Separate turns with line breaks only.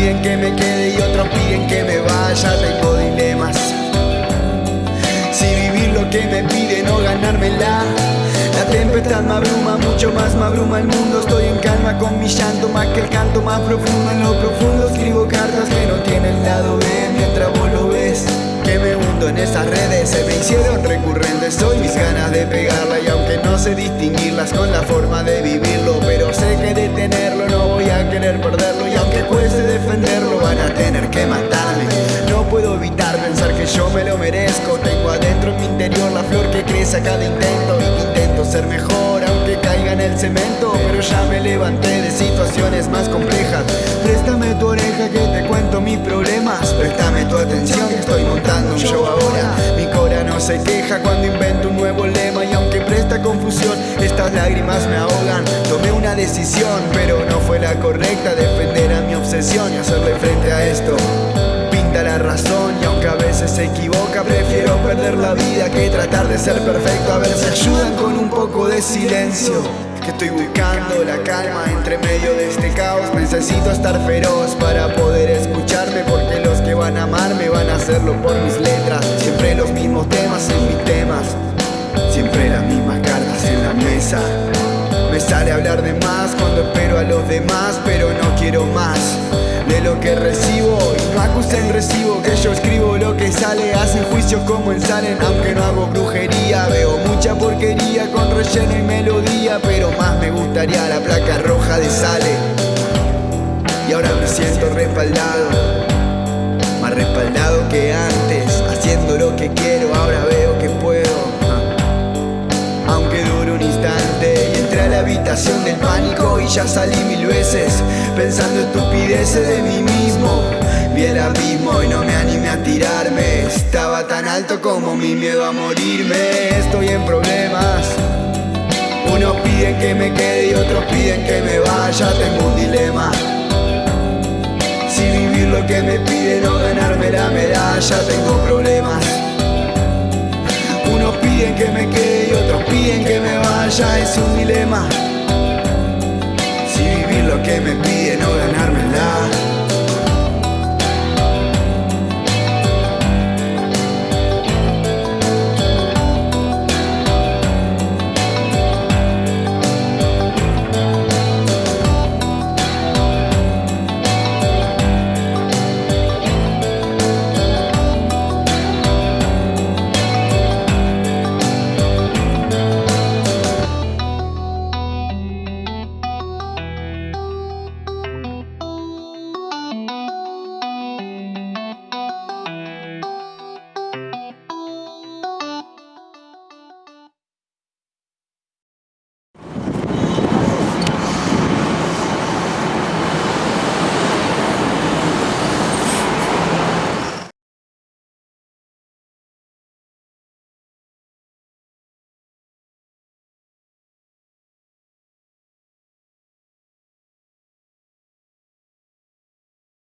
piden que me quede y otros piden que me vaya, tengo dilemas. Si vivir lo que me piden o ganármela. La tempestad me abruma, mucho más me abruma el mundo. Estoy en calma con mi llanto, más que el canto más profundo. En lo profundo escribo cartas que no tienen lado B. Mientras vos lo ves, que me hundo en esas redes. Se me hicieron recurrentes hoy mis ganas de pegarla. Y aunque no sé distinguirlas con la forma de vivirlo Pero sé que detenerlo querer perderlo. Y aunque cueste defenderlo, van a tener que matarme. No puedo evitar pensar que yo me lo merezco. Tengo adentro en mi interior la flor que crece a cada intento. Y intento ser mejor, aunque caiga en el cemento. Pero ya me levanté de situaciones más complejas. Préstame tu oreja que te cuento mis problemas. Préstame tu atención estoy montando un show ahora. Mi cora no se queja cuando invento estas lágrimas me ahogan. Tomé una decisión, pero no fue la correcta. Defender a mi obsesión y hacerle frente a esto. Pinta la razón y aunque a veces se equivoca prefiero perder la vida que tratar de ser perfecto. A ver si ayudan con un poco de silencio. Que estoy buscando la calma entre medio de este caos. Necesito estar feroz para poder escucharme porque los que van a amarme van a hacerlo por mis letras sale hablar de más cuando espero a los demás, pero no quiero más de lo que recibo. Y no acusen recibo que yo escribo lo que sale. Hacen juicios como en salen, aunque no hago brujería. Veo mucha porquería con relleno y melodía, pero más me gustaría la placa roja de sale. Y ahora me siento respaldado, más respaldado que antes, salí mil veces, pensando estupideces de mí mismo. Vi el abismo y no me animé a tirarme. Estaba tan alto como mi miedo a morirme. Estoy en problemas. Unos piden que me quede y otros piden que me vaya. Tengo un dilema. Si vivir lo que me piden o ganarme la medalla, tengo problemas. Unos piden que me quede y otros piden que me vaya, es un dilema. Que me piden ganar